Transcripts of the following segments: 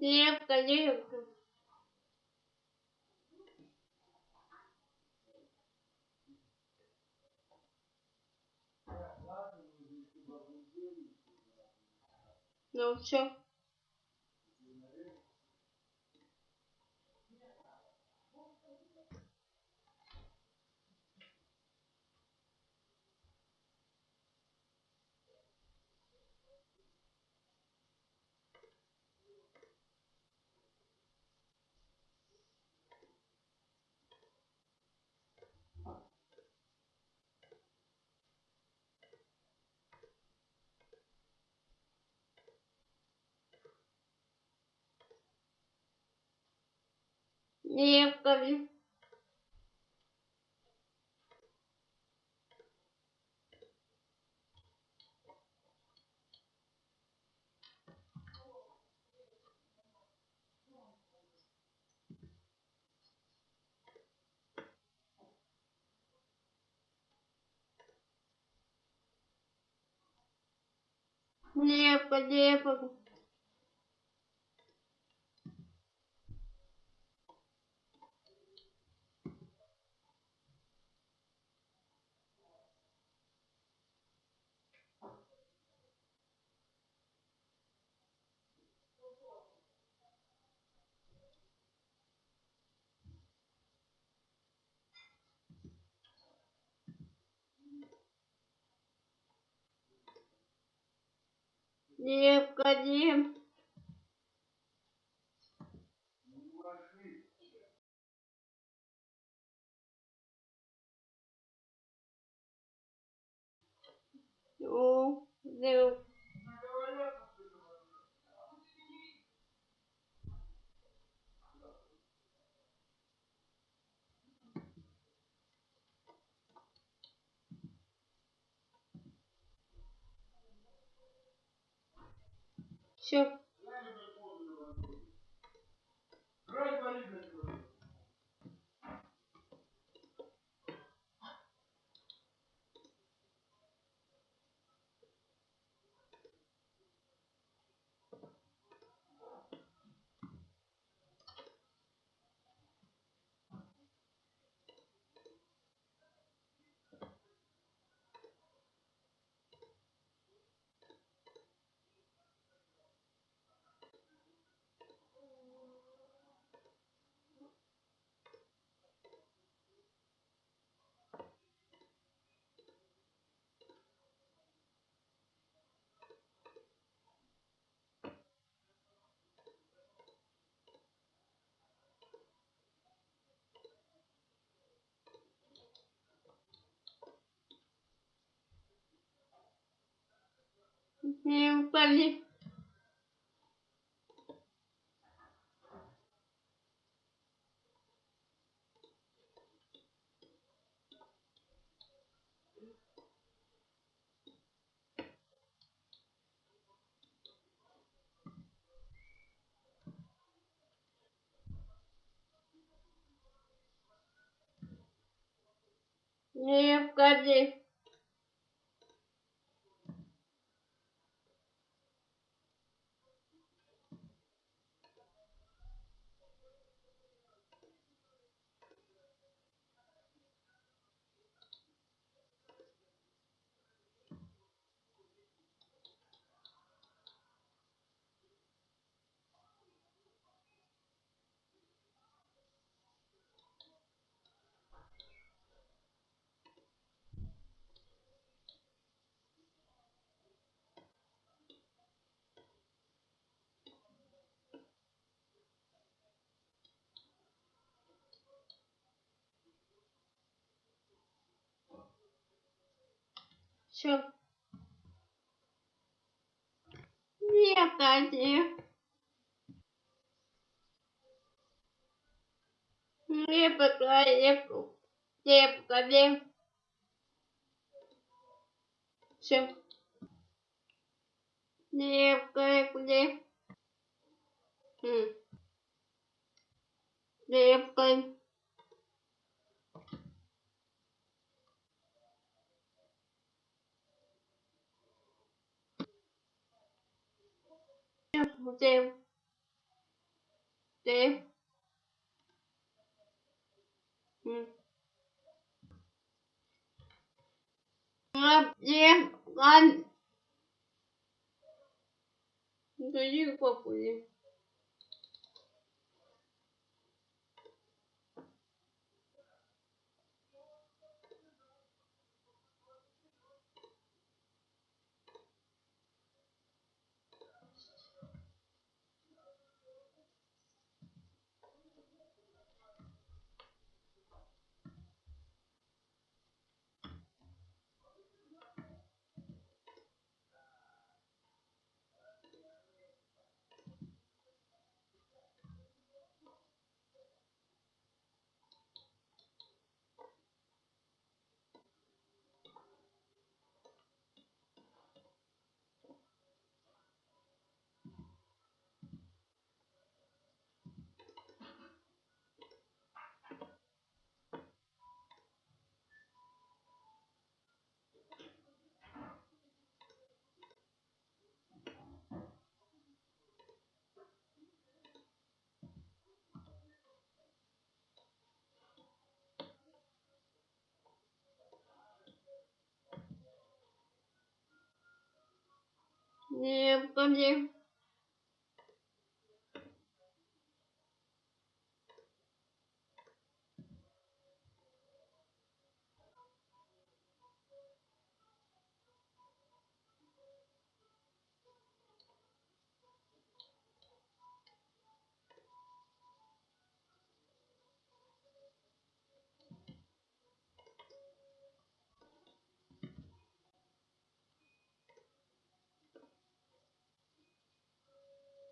Девка, девка. Ну все. Девка, девка. Девка, девка. Девка, девка. Все. Девка, девка. Девка, девка. Все. Девка, девка. Девка, девка. Девка, девка. Все. Девка, девка. М. Девка. Một chiều Chiều Ừ. Ngập diêm con Tôi yêu cuộc của diêm con diêm.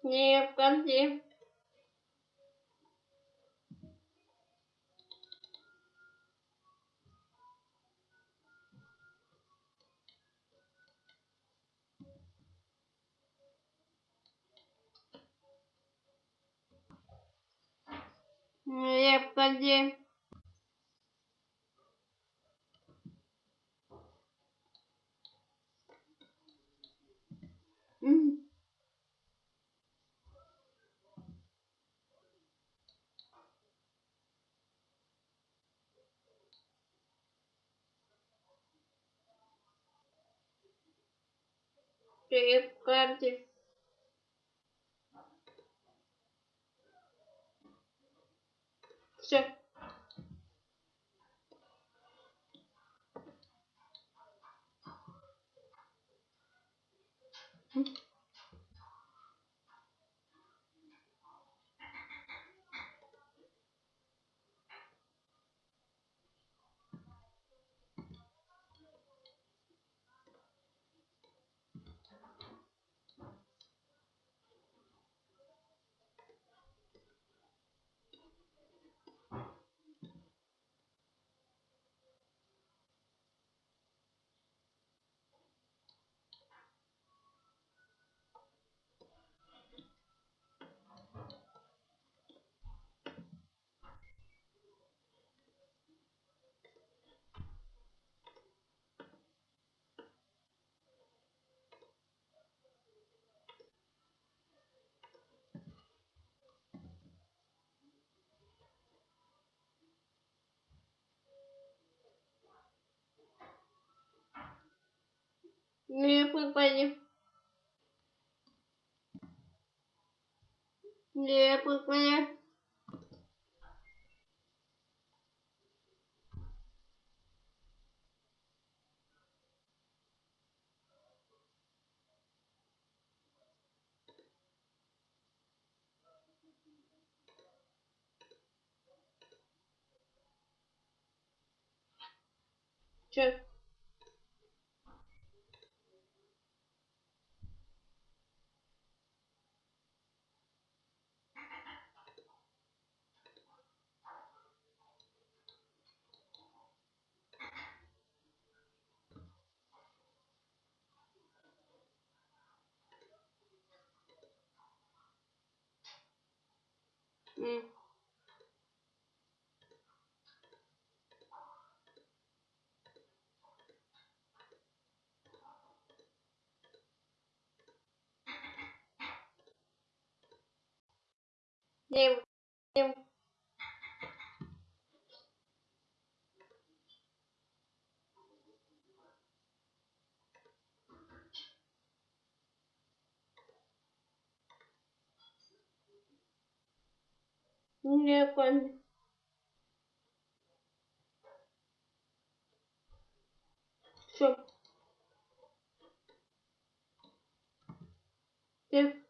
Diêm con diêm. Diêm Dave Ramsey. Sure. Sao? Diêm con diêm. Diêm Ừ. nhiều nhiều Дякую. Що? Ти